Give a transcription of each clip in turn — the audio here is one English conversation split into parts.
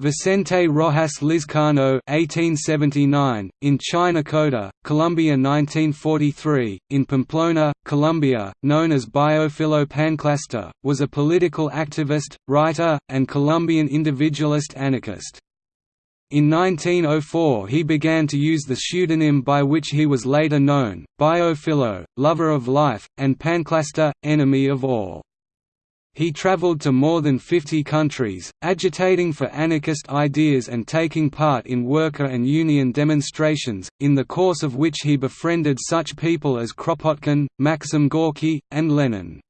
Vicente Rojas Lizcano (1879) in Chinachota, Colombia 1943, in Pamplona, Colombia, known as Biofilo was a political activist, writer, and Colombian individualist anarchist. In 1904 he began to use the pseudonym by which he was later known, Biofilo, lover of life, and Panclasta, enemy of all. He traveled to more than 50 countries, agitating for anarchist ideas and taking part in worker and union demonstrations, in the course of which he befriended such people as Kropotkin, Maxim Gorky, and Lenin.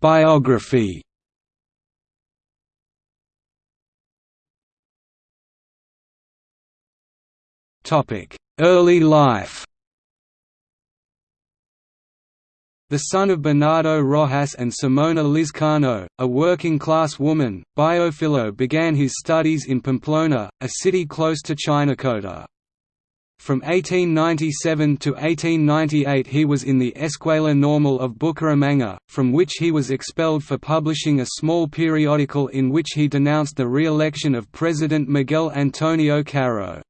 Biography Early life The son of Bernardo Rojas and Simona Lizcano, a working-class woman, Biofilo began his studies in Pamplona, a city close to Chinachota. From 1897 to 1898 he was in the Escuela Normal of Bucaramanga, from which he was expelled for publishing a small periodical in which he denounced the re-election of President Miguel Antonio Caro.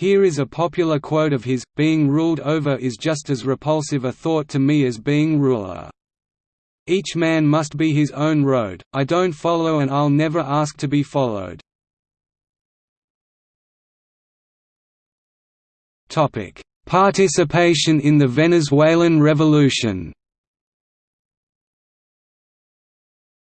Here is a popular quote of his, being ruled over is just as repulsive a thought to me as being ruler. Each man must be his own road, I don't follow and I'll never ask to be followed. Participation in the Venezuelan Revolution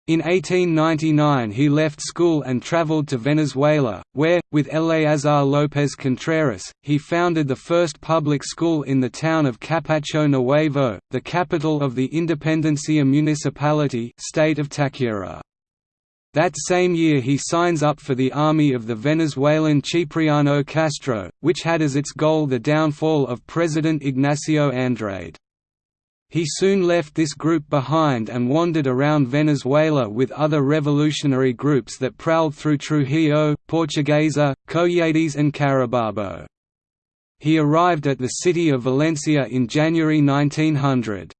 In 1899 he left school and traveled to Venezuela, where, with Eleazar López Contreras, he founded the first public school in the town of Capacho Nuevo, the capital of the Independencia Municipality state of Táchira. That same year he signs up for the army of the Venezuelan Cipriano Castro, which had as its goal the downfall of President Ignacio Andrade. He soon left this group behind and wandered around Venezuela with other revolutionary groups that prowled through Trujillo, Portuguesa, Cojedes and Carabobo. He arrived at the city of Valencia in January 1900.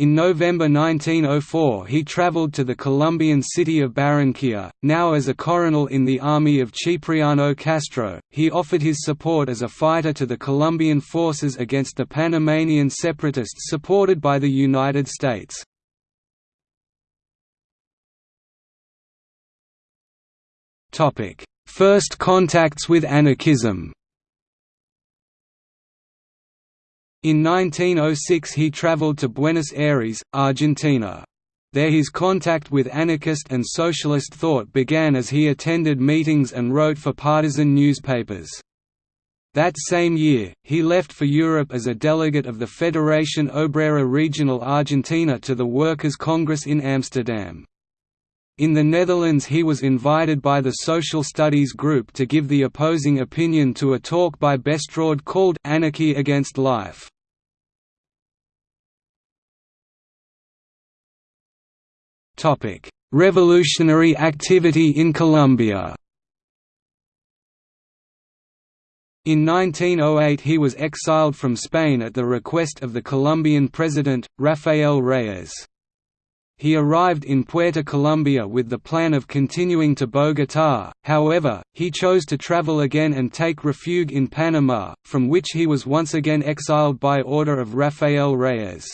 In November 1904 he traveled to the Colombian city of Barranquilla, now as a coronel in the army of Cipriano Castro. He offered his support as a fighter to the Colombian forces against the Panamanian separatists supported by the United States. First contacts with anarchism In 1906 he traveled to Buenos Aires, Argentina. There his contact with anarchist and socialist thought began as he attended meetings and wrote for partisan newspapers. That same year, he left for Europe as a delegate of the Federación Obrera Regional Argentina to the Workers' Congress in Amsterdam. In the Netherlands he was invited by the Social Studies Group to give the opposing opinion to a talk by Bestrode called «Anarchy Against Life». Revolutionary activity in Colombia In 1908 he was exiled from Spain at the request of the Colombian president, Rafael Reyes. He arrived in Puerto Colombia with the plan of continuing to Bogotá, however, he chose to travel again and take refuge in Panama, from which he was once again exiled by order of Rafael Reyes.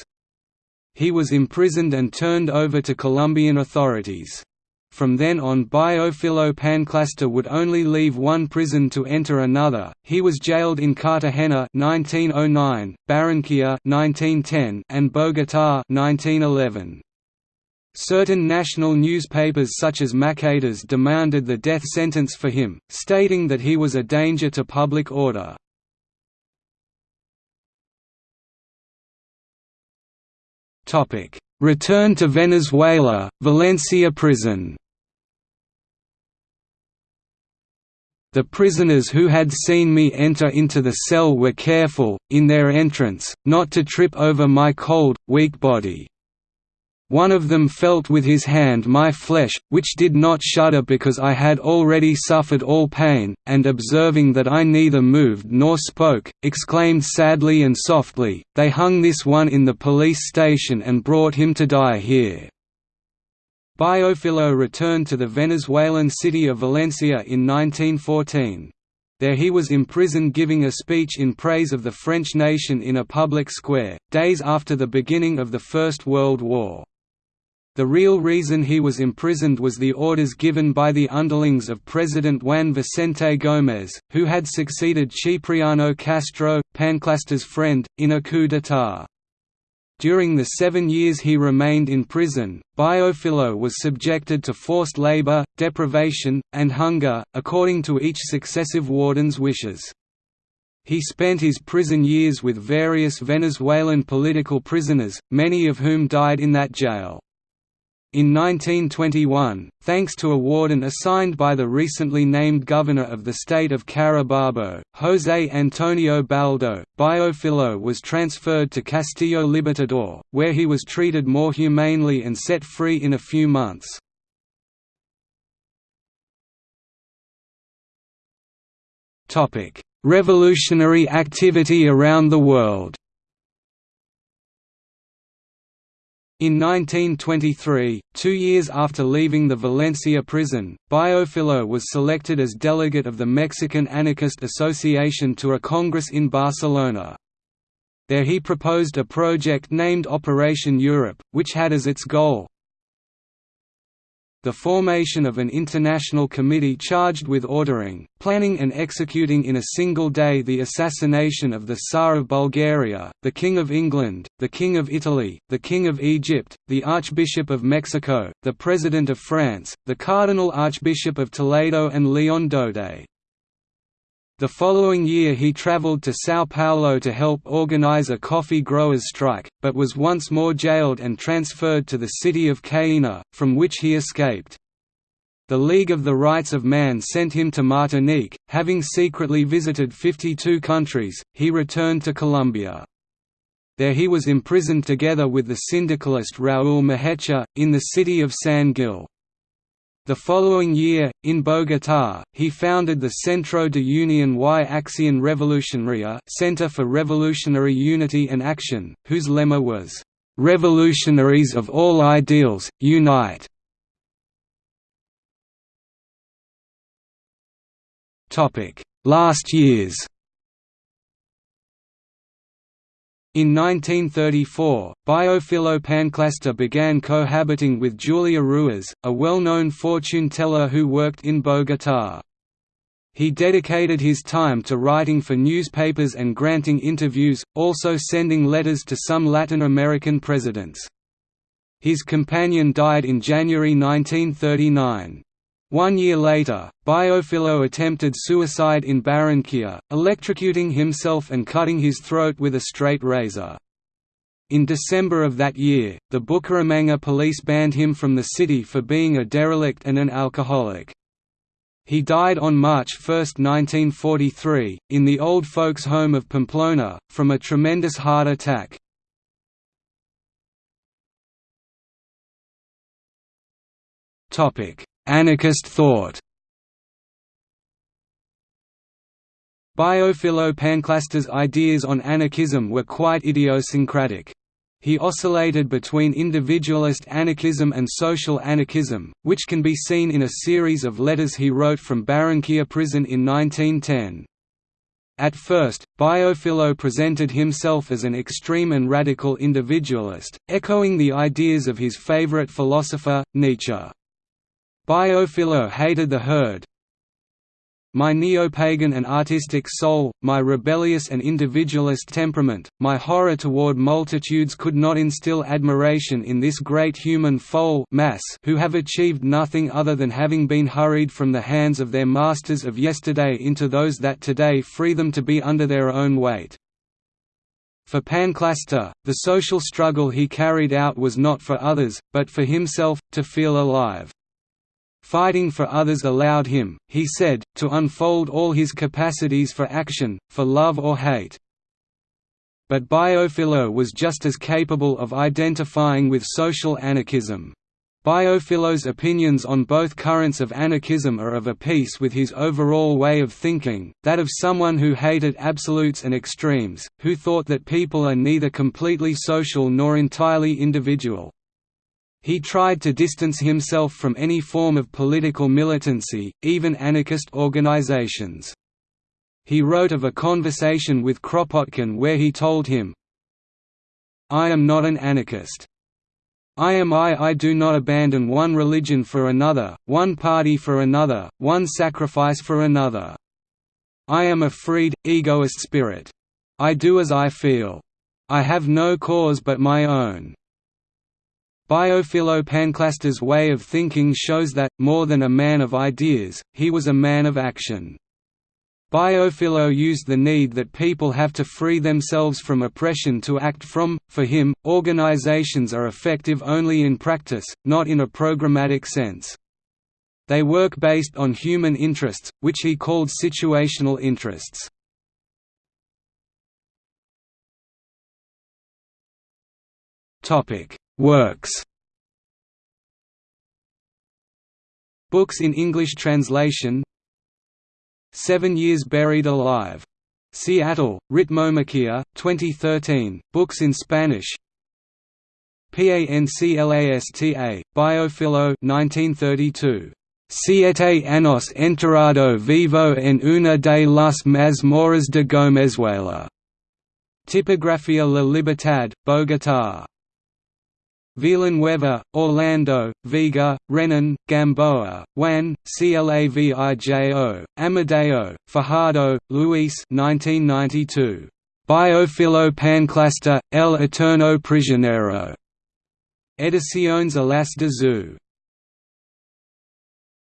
He was imprisoned and turned over to Colombian authorities. From then on Biofilo Panclasta would only leave one prison to enter another. He was jailed in Cartagena 1909, Barranquilla 1910, and Bogotá 1911. Certain national newspapers such as Maquetas demanded the death sentence for him, stating that he was a danger to public order. Return to Venezuela, Valencia prison The prisoners who had seen me enter into the cell were careful, in their entrance, not to trip over my cold, weak body. One of them felt with his hand my flesh, which did not shudder because I had already suffered all pain, and observing that I neither moved nor spoke, exclaimed sadly and softly, They hung this one in the police station and brought him to die here. Biofilo returned to the Venezuelan city of Valencia in 1914. There he was imprisoned giving a speech in praise of the French nation in a public square, days after the beginning of the First World War. The real reason he was imprisoned was the orders given by the underlings of President Juan Vicente Gómez, who had succeeded Cipriano Castro, Panclasta's friend, in a coup d'état. During the seven years he remained in prison, Biofilo was subjected to forced labor, deprivation, and hunger, according to each successive warden's wishes. He spent his prison years with various Venezuelan political prisoners, many of whom died in that jail. In 1921, thanks to a warden assigned by the recently named governor of the state of Carabobo, José Antonio Baldo, Biofilo was transferred to Castillo Libertador, where he was treated more humanely and set free in a few months. Revolutionary activity around the world In 1923, two years after leaving the Valencia prison, Biofilo was selected as delegate of the Mexican Anarchist Association to a congress in Barcelona. There he proposed a project named Operation Europe, which had as its goal, the formation of an international committee charged with ordering, planning and executing in a single day the assassination of the Tsar of Bulgaria, the King of England, the King of Italy, the King of Egypt, the Archbishop of Mexico, the President of France, the Cardinal Archbishop of Toledo and Leon Daudet. The following year he traveled to São Paulo to help organize a coffee growers' strike, but was once more jailed and transferred to the city of Cayena, from which he escaped. The League of the Rights of Man sent him to Martinique, having secretly visited 52 countries, he returned to Colombia. There he was imprisoned together with the syndicalist Raúl Mejica, in the city of San Gil. The following year, in Bogotá, he founded the Centro de Unión y Acción Revolucionaria Center for Revolutionary Unity and Action, whose lemma was, "'Revolutionaries of all ideals, unite!' Last years In 1934, Biofilo Panclasta began cohabiting with Julia Ruiz, a well-known fortune teller who worked in Bogotá. He dedicated his time to writing for newspapers and granting interviews, also sending letters to some Latin American presidents. His companion died in January 1939. One year later, Biofilo attempted suicide in Barranquilla, electrocuting himself and cutting his throat with a straight razor. In December of that year, the Bucaramanga police banned him from the city for being a derelict and an alcoholic. He died on March 1, 1943, in the old folks' home of Pamplona, from a tremendous heart attack. Anarchist thought Biofilo Panclasta's ideas on anarchism were quite idiosyncratic. He oscillated between individualist anarchism and social anarchism, which can be seen in a series of letters he wrote from Barranquilla prison in 1910. At first, Biofilo presented himself as an extreme and radical individualist, echoing the ideas of his favorite philosopher, Nietzsche. Biofilo hated the herd. My neo-pagan and artistic soul, my rebellious and individualist temperament, my horror toward multitudes could not instill admiration in this great human foal mass who have achieved nothing other than having been hurried from the hands of their masters of yesterday into those that today free them to be under their own weight. For Panclasta, the social struggle he carried out was not for others, but for himself, to feel alive. Fighting for others allowed him, he said, to unfold all his capacities for action, for love or hate. but Biofilo was just as capable of identifying with social anarchism. Biofilo's opinions on both currents of anarchism are of a piece with his overall way of thinking, that of someone who hated absolutes and extremes, who thought that people are neither completely social nor entirely individual. He tried to distance himself from any form of political militancy, even anarchist organizations. He wrote of a conversation with Kropotkin where he told him, I am not an anarchist. I am I I do not abandon one religion for another, one party for another, one sacrifice for another. I am a freed, egoist spirit. I do as I feel. I have no cause but my own. Biofilo Panclasta's way of thinking shows that, more than a man of ideas, he was a man of action. Biofilo used the need that people have to free themselves from oppression to act from. For him, organizations are effective only in practice, not in a programmatic sense. They work based on human interests, which he called situational interests. Topic: Works. Books in English translation Seven Years Buried Alive. Seattle, Ritmomaquia, 2013, books in Spanish PANCLASTA, Biofilo 1932. Siete años enterrado vivo en una de las mazmorras de Gomezuela. Tipografía La Libertad, Bogotá. Villanueva, Orlando, Vega, Renan, Gamboa, Juan, Clavijo, Amadeo, Fajardo, Luis 1992. Biofilo Panclasta, El Eterno Prisionero. Ediciones Alas de Zu.